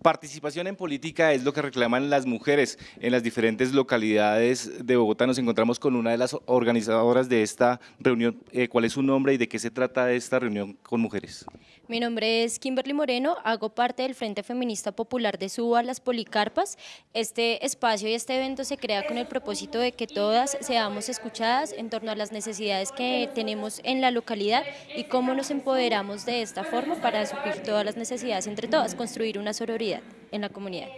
Participación en política es lo que reclaman las mujeres en las diferentes localidades de Bogotá. Nos encontramos con una de las organizadoras de esta reunión. Eh, ¿Cuál es su nombre y de qué se trata esta reunión con mujeres? Mi nombre es Kimberly Moreno, hago parte del Frente Feminista Popular de Suba, Las Policarpas. Este espacio y este evento se crea con el propósito de que todas seamos escuchadas en torno a las necesidades que tenemos en la localidad y cómo nos empoderamos de esta forma para suplir todas las necesidades entre todas, construir una sororidad en la comunidad.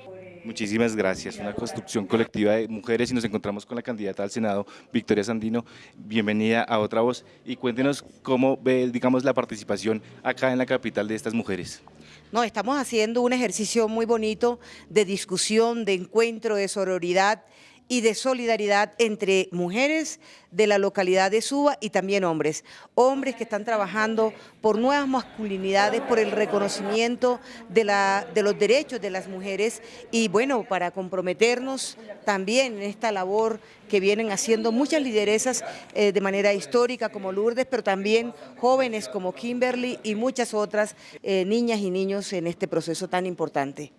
Muchísimas gracias. Una construcción colectiva de mujeres y nos encontramos con la candidata al Senado, Victoria Sandino. Bienvenida a Otra Voz y cuéntenos cómo ve, digamos, la participación acá en la capital de estas mujeres. No, estamos haciendo un ejercicio muy bonito de discusión, de encuentro, de sororidad y de solidaridad entre mujeres de la localidad de Suba y también hombres. Hombres que están trabajando por nuevas masculinidades, por el reconocimiento de, la, de los derechos de las mujeres y bueno, para comprometernos también en esta labor que vienen haciendo muchas lideresas eh, de manera histórica como Lourdes, pero también jóvenes como Kimberly y muchas otras eh, niñas y niños en este proceso tan importante.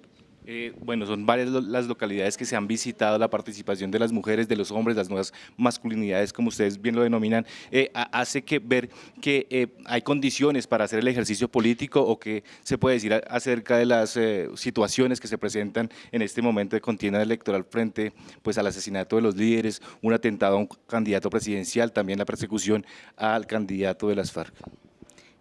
Eh, bueno, son varias las localidades que se han visitado, la participación de las mujeres, de los hombres, las nuevas masculinidades, como ustedes bien lo denominan, eh, hace que ver que eh, hay condiciones para hacer el ejercicio político o que se puede decir acerca de las situaciones que se presentan en este momento de contienda electoral frente pues, al asesinato de los líderes, un atentado a un candidato presidencial, también la persecución al candidato de las FARC.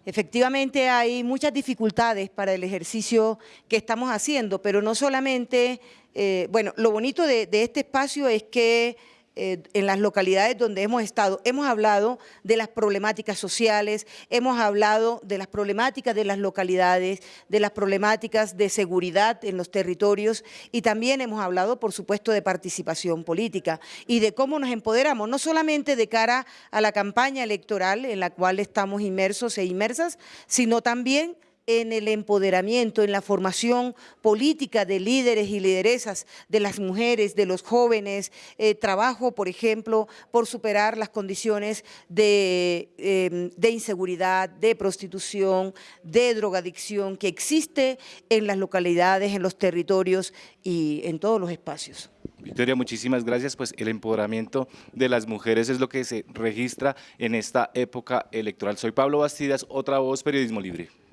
Efectivamente hay muchas dificultades para el ejercicio que estamos haciendo, pero no solamente, eh, bueno, lo bonito de este espacio es que eh, en las localidades donde hemos estado, hemos hablado de las problemáticas sociales, hemos hablado de las problemáticas de las localidades, de las problemáticas de seguridad en los territorios y también hemos hablado, por supuesto, de participación política y de cómo nos empoderamos, no solamente de cara a la campaña electoral en la cual estamos inmersos e inmersas, sino también en el empoderamiento, en la formación política de líderes y lideresas, de las mujeres, de los jóvenes, eh, trabajo, por ejemplo, por superar las condiciones em, de inseguridad, de prostitución, de drogadicción que existe en las localidades, en los territorios y en todos los espacios. Victoria, muchísimas gracias. Pues el empoderamiento de las mujeres es lo que se registra en esta época electoral. Soy Pablo Bastidas, otra voz, Periodismo Libre.